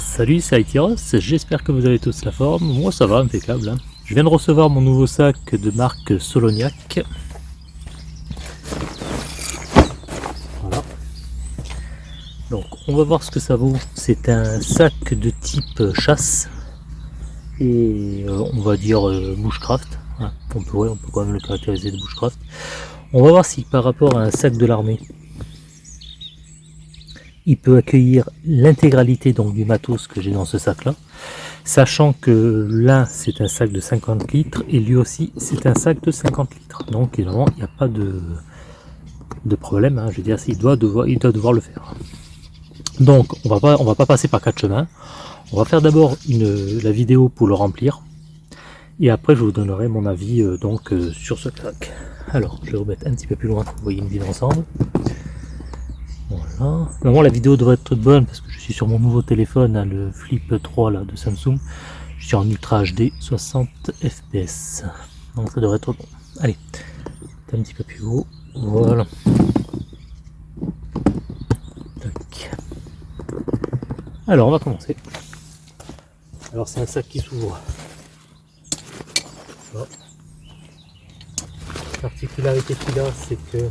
Salut, c'est j'espère que vous avez tous la forme, moi ça va, impeccable. Hein. Je viens de recevoir mon nouveau sac de marque Soloniac. Voilà. Donc on va voir ce que ça vaut. C'est un sac de type chasse et euh, on va dire euh, bushcraft. Hein. On, peut, on peut quand même le caractériser de bushcraft. On va voir si par rapport à un sac de l'armée, il peut accueillir l'intégralité donc du matos que j'ai dans ce sac là sachant que l'un c'est un sac de 50 litres et lui aussi c'est un sac de 50 litres. Donc évidemment il n'y a pas de, problème hein. je veux dire il doit devoir il doit devoir le faire. Donc on va pas on va pas passer par quatre chemins. On va faire d'abord la vidéo pour le remplir. Et après je vous donnerai mon avis euh, donc euh, sur ce sac. Alors je vais remettre un petit peu plus loin pour que vous voyez une vidéo ensemble voilà. Normalement la vidéo devrait être bonne parce que je suis sur mon nouveau téléphone, hein, le Flip 3 là, de Samsung. Je suis en Ultra HD 60 fps. Donc ça devrait être bon. Allez, un petit peu plus haut. Voilà. Alors on va commencer. Alors c'est un sac qui s'ouvre. La particularité qu'il a, c'est que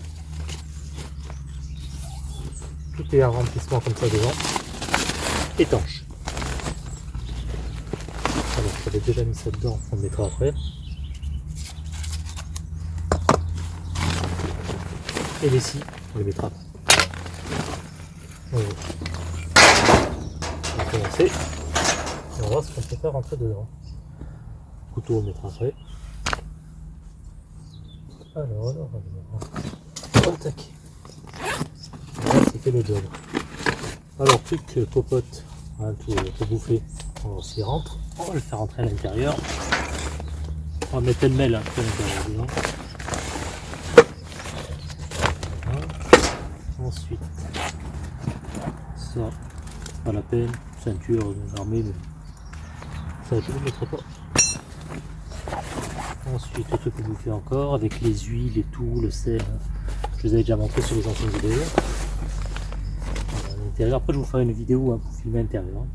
tout est un remplissement comme ça devant, étanche. Alors j'avais déjà mis ça dedans, on le mettra après. Et les scies, on les mettra. On va commencer. Et on va voir ce qu'on peut faire rentrer dedans. Couteau, on mettra après. Alors, alors, alors. Tac le job. Alors, truc popote, hein, tout, tout bouffé, on s'y rentre. On va le faire rentrer à l'intérieur. On va mettre le mail à l'intérieur Ensuite, ça, pas la peine, ceinture d'armée, mais ça je ne le mettrai pas. Ensuite, truc que vous faites encore, avec les huiles et tout, le sel, je vous avais déjà montré sur les anciennes vidéos. Après, je vous ferai une vidéo hein, pour filmer l'intérieur.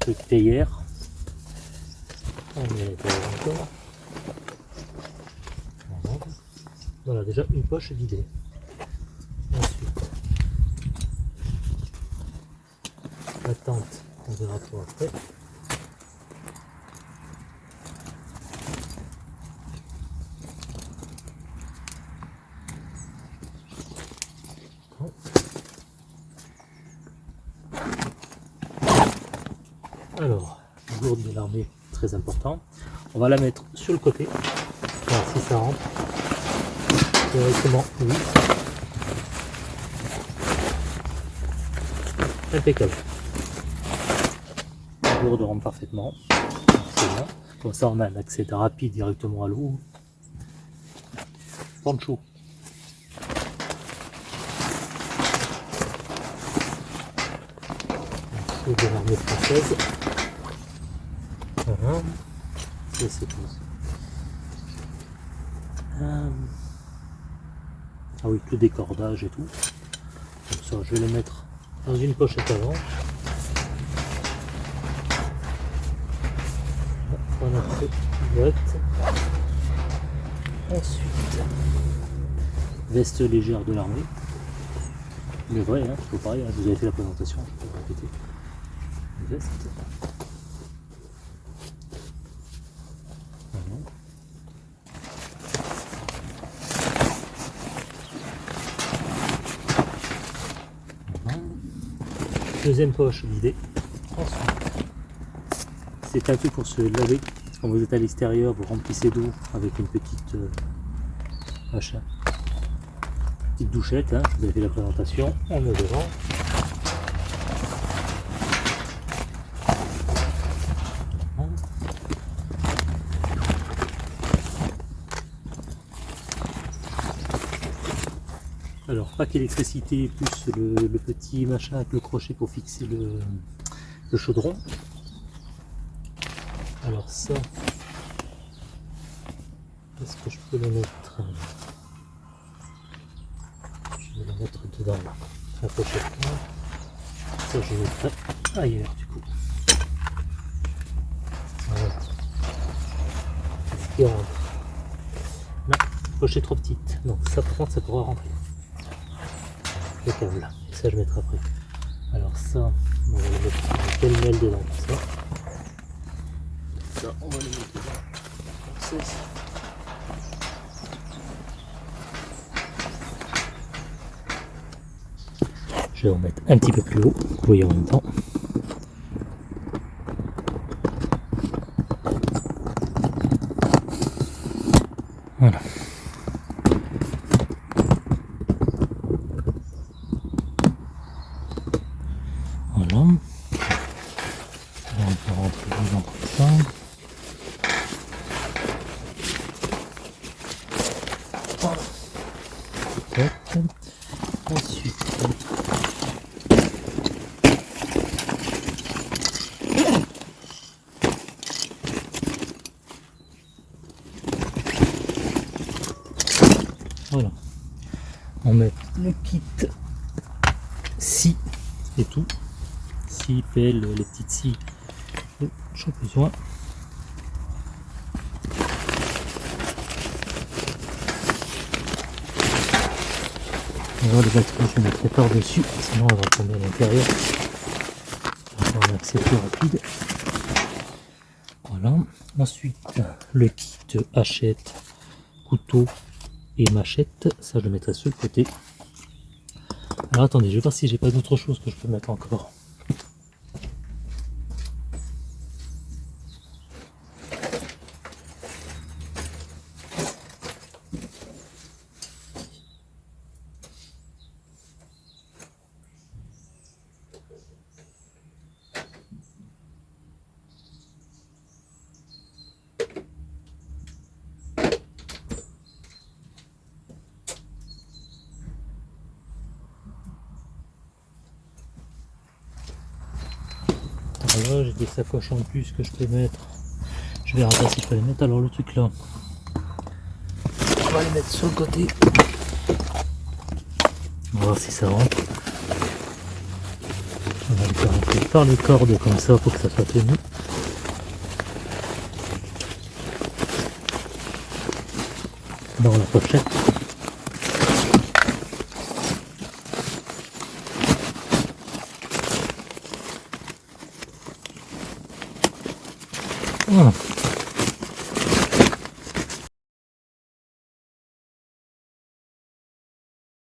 Truc théière. Voilà, déjà une poche vidée. Ensuite, la tente, on verra pour après. Alors, gourde de l'armée, très important. On va la mettre sur le côté, voir si ça rentre. Directement, oui. Impeccable. La gourde rentre parfaitement. Comme ça, on a un accès rapide directement à l'eau. De l'armée française. Voilà. Euh, ah oui, tout décordage et tout. Donc ça, je vais les mettre dans une pochette avant. On boîte. Ensuite, veste légère de l'armée. Mais vrai, hein, faut pareil, hein, vous avez fait la présentation, je peux répéter. Veste. Deuxième poche vidée. Ensuite, c'est un truc pour se laver. Quand vous êtes à l'extérieur, vous remplissez d'eau avec une petite euh, machin. Petite douchette, hein. vous avez fait la présentation, on met devant. Alors, pack électricité plus le, petit machin avec le crochet pour fixer le, chaudron. Alors ça, est-ce que je peux le mettre? Je vais le mettre dedans pochette Ça, je mettrai ailleurs du coup. Voilà. Ce qui rentre. La poche est trop petite. Donc ça par contre ça pourra rentrer. Le câble. Et ça je mettrai après. Alors ça, on va le mettre pêle-mêle dedans comme ça? Ça, on va le mettre dedans. Comme ça aussi. Je vais en mettre un petit peu plus haut, vous voyez en même temps. Voilà. Voilà. on peut rentrer dedans comme ça. Voilà. Ensuite, Voilà. On met le kit scie et tout. Scie, pelle, les petites scies dont j'ai besoin. On va les batteries, je mettrai par-dessus, sinon elle va tomber à l'intérieur. On va accès plus rapide. Voilà. Ensuite, le kit hachette, couteau et machette, ça je le mettrai sur le côté. Alors attendez, je vais voir si j'ai pas d'autre chose que je peux mettre encore. J'ai des sacoches en plus que je peux mettre. Je vais regarder si je peux les mettre. Alors le truc là, on va les mettre sur le côté. On va voir si ça rentre. On va le faire rentrer par les cordes comme ça pour que ça soit tenu. Dans la pochette. Voilà.